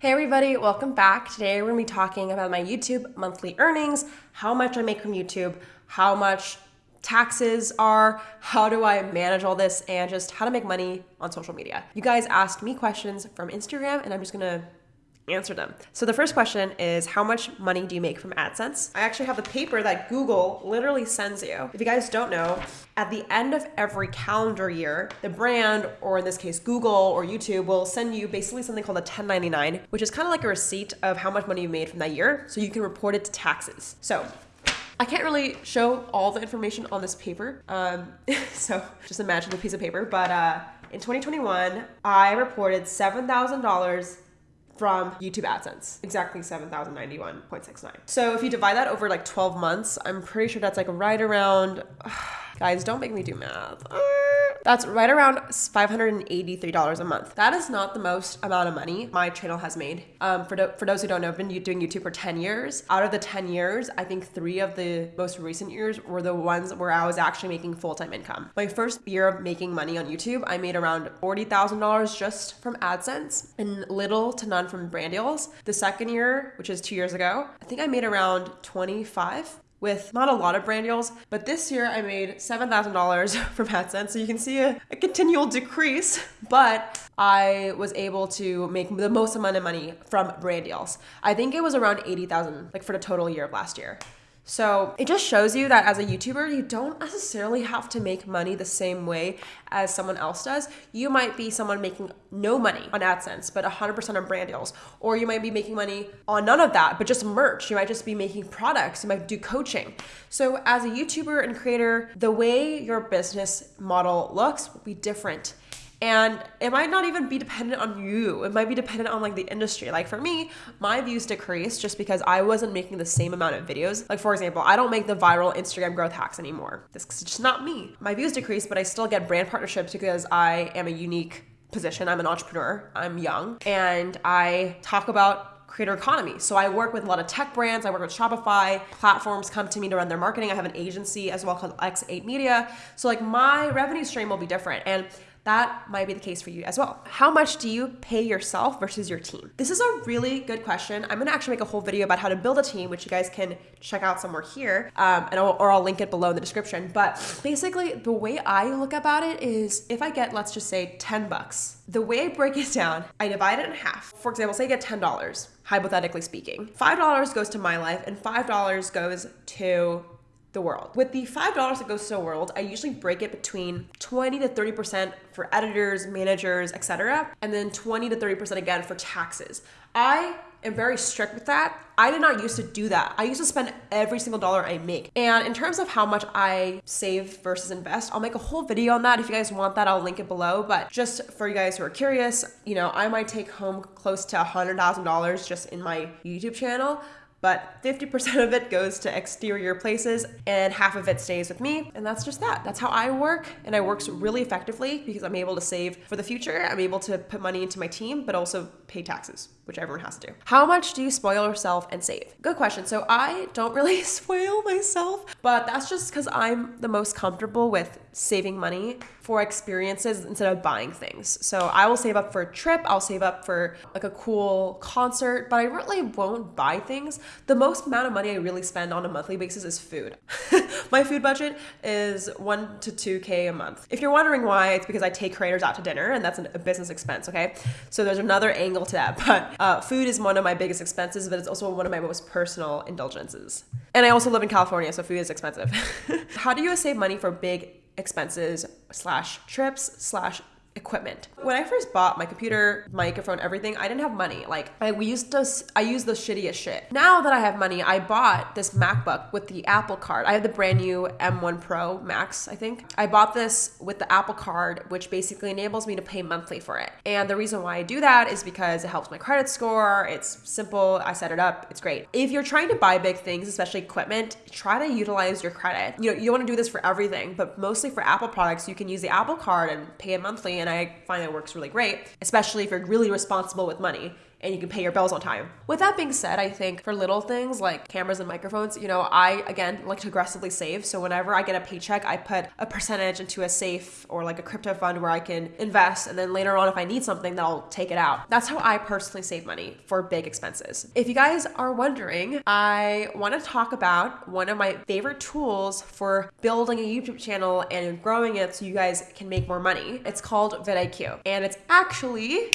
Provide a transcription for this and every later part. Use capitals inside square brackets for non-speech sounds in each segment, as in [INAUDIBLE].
Hey everybody, welcome back. Today we're gonna be talking about my YouTube monthly earnings, how much I make from YouTube, how much taxes are, how do I manage all this, and just how to make money on social media. You guys asked me questions from Instagram, and I'm just gonna answer them. So the first question is how much money do you make from AdSense? I actually have the paper that Google literally sends you. If you guys don't know, at the end of every calendar year, the brand, or in this case, Google or YouTube, will send you basically something called a 1099, which is kind of like a receipt of how much money you made from that year. So you can report it to taxes. So I can't really show all the information on this paper. Um, [LAUGHS] so just imagine the piece of paper. But uh, in 2021, I reported $7,000 from YouTube AdSense. Exactly 7,091.69. So if you divide that over like 12 months, I'm pretty sure that's like right around, [SIGHS] guys, don't make me do math. That's right around $583 a month. That is not the most amount of money my channel has made. Um, for, do- for those who don't know, I've been doing YouTube for 10 years. Out of the 10 years, I think three of the most recent years were the ones where I was actually making full-time income. My first year of making money on YouTube, I made around $40,000 just from AdSense and little to none from brand deals. The second year, which is two years ago, I think I made around 25 with not a lot of brand deals, but this year I made $7,000 [LAUGHS] from AdSense. So you can see a, a, continual decrease, but I was able to make the most amount of money from brand deals. I think it was around 80,000 like for the total year of last year. So it just shows you that as a YouTuber, you don't necessarily have to make money the same way as someone else does. You might be someone making no money on AdSense, but 100% on brand deals. Or you might be making money on none of that, but just merch. You might just be making products. You might do coaching. So as a YouTuber and creator, the way your business model looks will be different and it might not even be dependent on you it might be dependent on like the industry like for me my views decreased just because i wasn't making the same amount of videos like for example i don't make the viral instagram growth hacks anymore this is just not me my views decreased but i still get brand partnerships because i am a unique position i'm an entrepreneur i'm young and i talk about creator economy. So I work with a lot of tech brands. I work with Shopify. Platforms come to me to run their marketing. I have an agency as well called X8 Media. So like my revenue stream will be different. And that might be the case for you as well. How much do you pay yourself versus your team? This is a really good question. I'm gonna actually make a whole video about how to build a team, which you guys can check out somewhere here, um, and I'll, or I'll link it below in the description. But basically, the way I look about it is if I get, let's just say, 10 bucks, the way I break it down, I divide it in half. For example, say I get $10, hypothetically speaking. $5 goes to my life, and $5 goes to the world. With the $5 that goes to the world, I usually break it between 20 to 30% for editors, managers, etc., and then 20 to 30% again for taxes. I am very strict with that. I did not used to do that. I used to spend every single dollar I make. And in terms of how much I save versus invest, I'll make a whole video on that. If you guys want that, I'll link it below. But just for you guys who are curious, you know, I might take home close to $100,000 just in my YouTube channel but 50% of it goes to exterior places and half of it stays with me. And that's just that. That's how I work. And I works really effectively because I'm able to save for the future. I'm able to put money into my team, but also pay taxes, which everyone has to do. How much do you spoil yourself and save? Good question. So I don't really [LAUGHS] spoil myself, but that's just because I'm the most comfortable with saving money for experiences instead of buying things. So I will save up for a trip, I'll save up for like a cool concert, but I really won't buy things. The most amount of money I really spend on a monthly basis is food. [LAUGHS] My food budget is 1 to 2k a month. If you're wondering why, it's because I take creators out to dinner and that's a business expense, okay? So there's another angle to that, [LAUGHS] but uh, food is one of my biggest expenses, but it's also one of my most personal indulgences. And I also live in California, so food is expensive. [LAUGHS] How do you save money for big expenses slash trips slash equipment. When I first bought my computer, microphone, everything, I didn't have money. Like I we used to I used the shittiest shit. Now that I have money, I bought this MacBook with the Apple card. I have the brand new M1 Pro Max, I think. I bought this with the Apple card, which basically enables me to pay monthly for it. And the reason why I do that is because it helps my credit score. It's simple. I set it up. It's great. If you're trying to buy big things, especially equipment, try to utilize your credit. You know, you want to do this for everything, but mostly for Apple products, you can use the Apple card and pay it monthly and I find that works really great, especially if you're really responsible with money. And you can pay your bills on time. With that being said, I think for little things like cameras and microphones, you know, I again like to aggressively save. So whenever I get a paycheck, I put a percentage into a safe or like a crypto fund where I can invest. And then later on, if I need something, then I'll take it out. That's how I personally save money for big expenses. If you guys are wondering, I want to talk about one of my favorite tools for building a YouTube channel and growing it so you guys can make more money. It's called vidIQ. And it's actually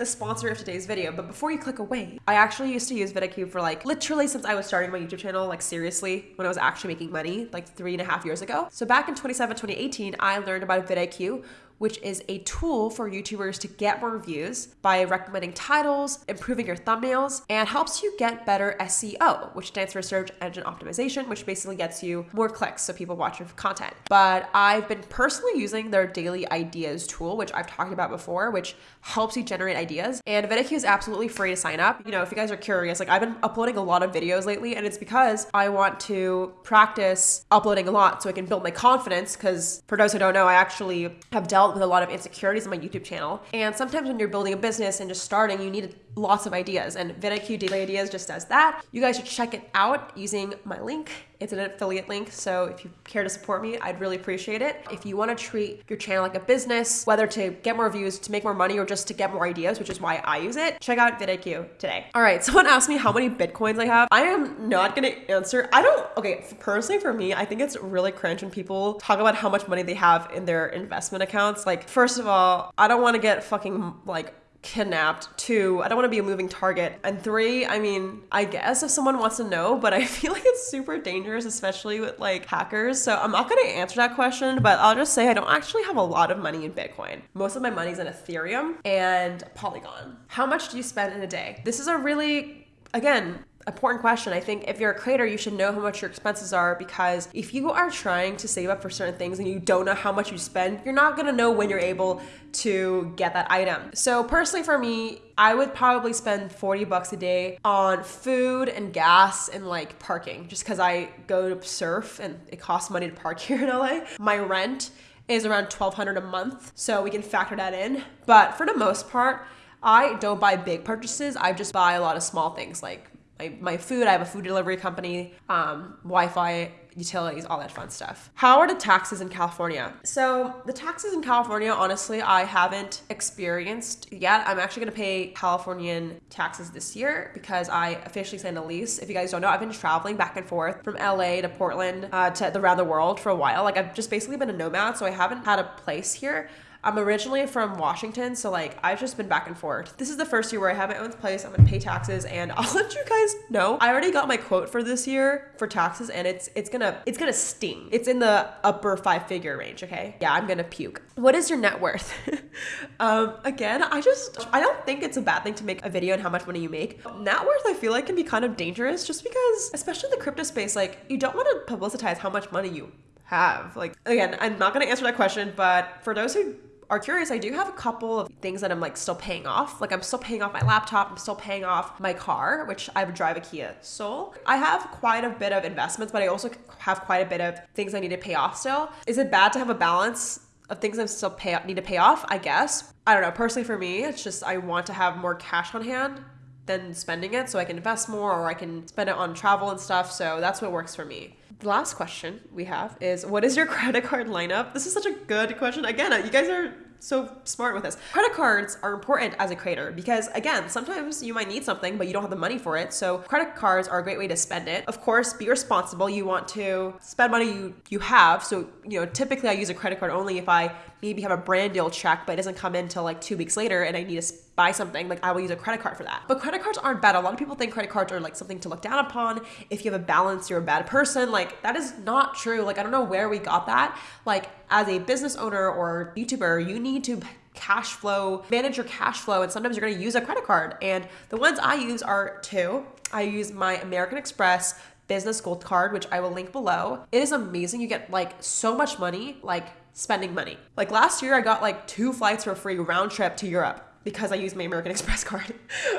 the sponsor of today's video. But before you click away, I actually used to use vidIQ for like literally since I was starting my YouTube channel, like seriously, when I was actually making money, like three and a half years ago. So back in 2017, 2018, I learned about vidIQ, which is a tool for YouTubers to get more views by recommending titles, improving your thumbnails, and helps you get better SEO, which stands for search engine optimization, which basically gets you more clicks so people watch your content. But I've been personally using their daily ideas tool, which I've talked about before, which helps you generate ideas. And vidIQ is absolutely free to sign up. You know, if you guys are curious, like I've been uploading a lot of videos lately, and it's because I want to practice uploading a lot so I can build my confidence. Because for those who don't know, I actually have dealt dealt with a lot of insecurities on my YouTube channel. And sometimes when you're building a business and just starting, you need lots of ideas. And vidIQ Daily Ideas just does that. You guys should check it out using my link. It's an affiliate link. So if you care to support me, I'd really appreciate it. If you want to treat your channel like a business, whether to get more views, to make more money, or just to get more ideas, which is why I use it, check out vidIQ today. All right, [LAUGHS] someone asked me how many Bitcoins I have. I am not going to answer. I don't, okay, personally for me, I think it's really cringe when people talk about how much money they have in their investment accounts. Like, first of all, I don't want to get fucking like kidnapped. Two, I don't want to be a moving target. And three, I mean, I guess if someone wants to know, but I [LAUGHS] feel like it's super dangerous, especially with like hackers. So I'm not going to answer that question, but I'll just say I don't actually have a lot of money in Bitcoin. Most of my money's in Ethereum and Polygon. How much do you spend in a day? This is a really, again, important question. I think if you're a creator, you should know how much your expenses are because if you are trying to save up for certain things and you don't know how much you spend, you're not gonna know when you're able to get that item. So personally for me, I would probably spend 40 bucks a day on food and gas and like parking just because I go to surf and it costs money to park [LAUGHS] here in LA. My rent is around 1200 a month, so we can factor that in. But for the most part, I don't buy big purchases. I just buy a lot of small things like my, my food. I have a food delivery company, um, Wi Fi, utilities, all that fun stuff. How are the taxes in California? So, the taxes in California, honestly, I haven't experienced yet. I'm actually gonna pay Californian taxes this year because I officially signed a lease. If you guys don't know, I've been traveling back and forth from LA to Portland uh, to around the world for a while. Like, I've just basically been a nomad, so I haven't had a place here. I'm originally from Washington, so like I've just been back and forth. This is the first year where I have my own place. I'm gonna pay taxes, and [LAUGHS] I'll let you guys know. I already got my quote for this year for taxes, and it's it's gonna it's gonna sting. It's in the upper five figure range. Okay, yeah, I'm gonna puke. What is your net worth? [LAUGHS] um, again, I just I don't think it's a bad thing to make a video on how much money you make. Net worth, I feel like can be kind of dangerous, just because, especially the crypto space, like you don't want to publicize how much money you have. Like again, I'm not gonna answer that question, but for those who are curious, I do have a couple of things that I'm like still paying off. Like I'm still paying off my laptop, I'm still paying off my car, which I would drive a Kia Soul. I have quite a bit of investments, but I also have quite a bit of things I need to pay off still. Is it bad to have a balance of things I still pay need to pay off? I guess. I don't know. Personally, for me, it's just I want to have more cash on hand than spending it so I can invest more or I can spend it on travel and stuff. So that's what works for me. The last question we have is what is your credit card lineup? This is such a good question. Again, you guys are so smart with this. Credit cards are important as a creator because again, sometimes you might need something but you don't have the money for it. So credit cards are a great way to spend it. Of course, be responsible. You want to spend money you you have. So, you know, typically I use a credit card only if I maybe have a brand deal check but it doesn't come in until like 2 weeks later and I need to buy something, like I will use a credit card for that. But credit cards aren't bad. A lot of people think credit cards are like something to look down upon. If you have a balance, you're a bad person. Like that is not true. Like I don't know where we got that. Like as a business owner or YouTuber, you need to cash flow, manage your cash flow, and sometimes you're gonna use a credit card. And the ones I use are two. I use my American Express business gold card, which I will link below. It is amazing. You get like so much money, like spending money. Like last year, I got like two flights for free round trip to Europe because I use my American [LAUGHS] Express card.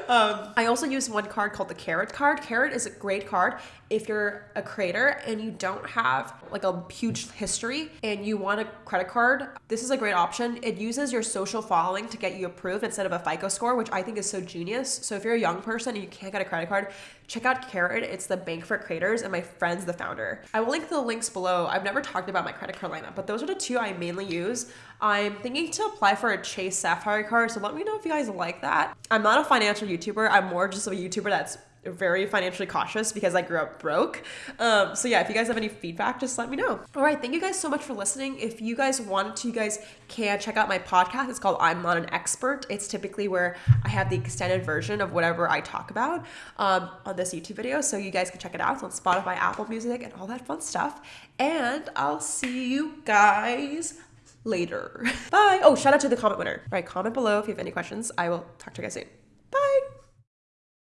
Um, I also use one card called the Karat card. Karat is a great card if you're a creator and you don't have like a huge history and you want a credit card. This is a great option. It uses your social following to get you approved instead of a FICO score, which I think is so genius. So if you're a young person and you can't get a credit card, check out Karat. It's the bank for creators, and my friend's the founder. I will link the links below. I've never talked about my credit card lineup, but those are the two I mainly use. I'm thinking to apply for a Chase Sapphire card, so let me know if you guys like that. I'm not a financial YouTuber. I'm more just a YouTuber that's very financially cautious because I grew up broke. Um, so yeah, if you guys have any feedback, just let me know. All right, thank you guys so much for listening. If you guys want to, you guys can check out my podcast. It's called I'm Not an Expert. It's typically where I have the extended version of whatever I talk about um, on this YouTube video. So you guys can check it out. It's on Spotify, Apple Music, and all that fun stuff. And I'll see you guys later. [LAUGHS] Bye. Oh, shout out to the comment winner. All right, comment below if you have any questions. I will talk to you guys soon. Bye.